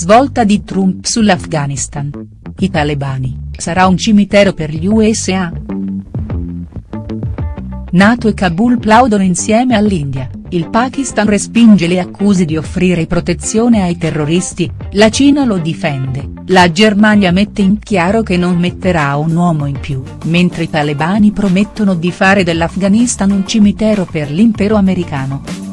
Svolta di Trump sull'Afghanistan. I talebani, sarà un cimitero per gli USA?. Nato e Kabul plaudono insieme all'India, il Pakistan respinge le accuse di offrire protezione ai terroristi, la Cina lo difende, la Germania mette in chiaro che non metterà un uomo in più, mentre i talebani promettono di fare dell'Afghanistan un cimitero per l'impero americano.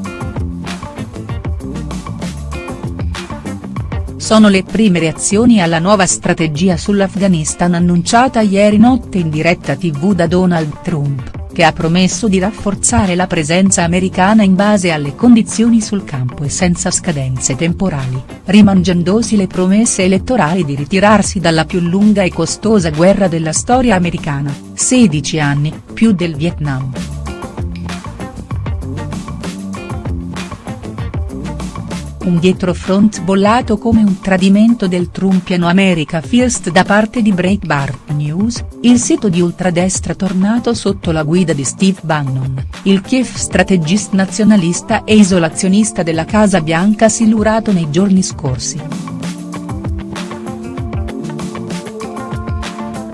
Sono le prime reazioni alla nuova strategia sull'Afghanistan annunciata ieri notte in diretta tv da Donald Trump che ha promesso di rafforzare la presenza americana in base alle condizioni sul campo e senza scadenze temporali, rimangiandosi le promesse elettorali di ritirarsi dalla più lunga e costosa guerra della storia americana, 16 anni, più del Vietnam. Un dietrofront bollato come un tradimento del Trumpiano America First da parte di Breitbart News, il sito di ultradestra tornato sotto la guida di Steve Bannon, il Kiev strategist nazionalista e isolazionista della Casa Bianca silurato nei giorni scorsi.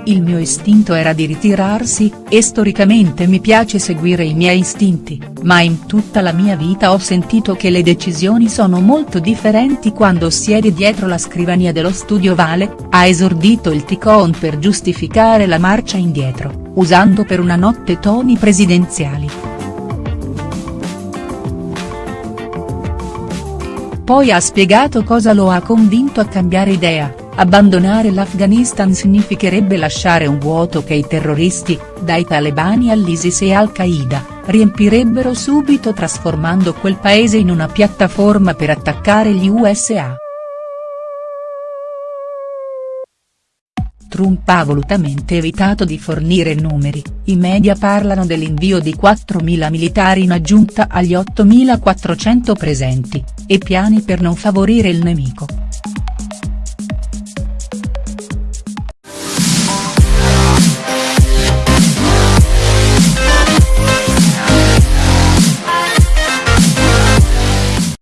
Il mio istinto era di ritirarsi, e storicamente mi piace seguire i miei istinti, ma in tutta la mia vita ho sentito che le decisioni sono molto differenti quando siedi dietro la scrivania dello studio Vale, ha esordito il Ticon per giustificare la marcia indietro, usando per una notte toni presidenziali. Poi ha spiegato cosa lo ha convinto a cambiare idea Abbandonare l'Afghanistan significherebbe lasciare un vuoto che i terroristi, dai talebani all'ISIS e al-Qaeda, riempirebbero subito trasformando quel paese in una piattaforma per attaccare gli USA. Trump ha volutamente evitato di fornire numeri, i media parlano dell'invio di 4.000 militari in aggiunta agli 8.400 presenti, e piani per non favorire il nemico.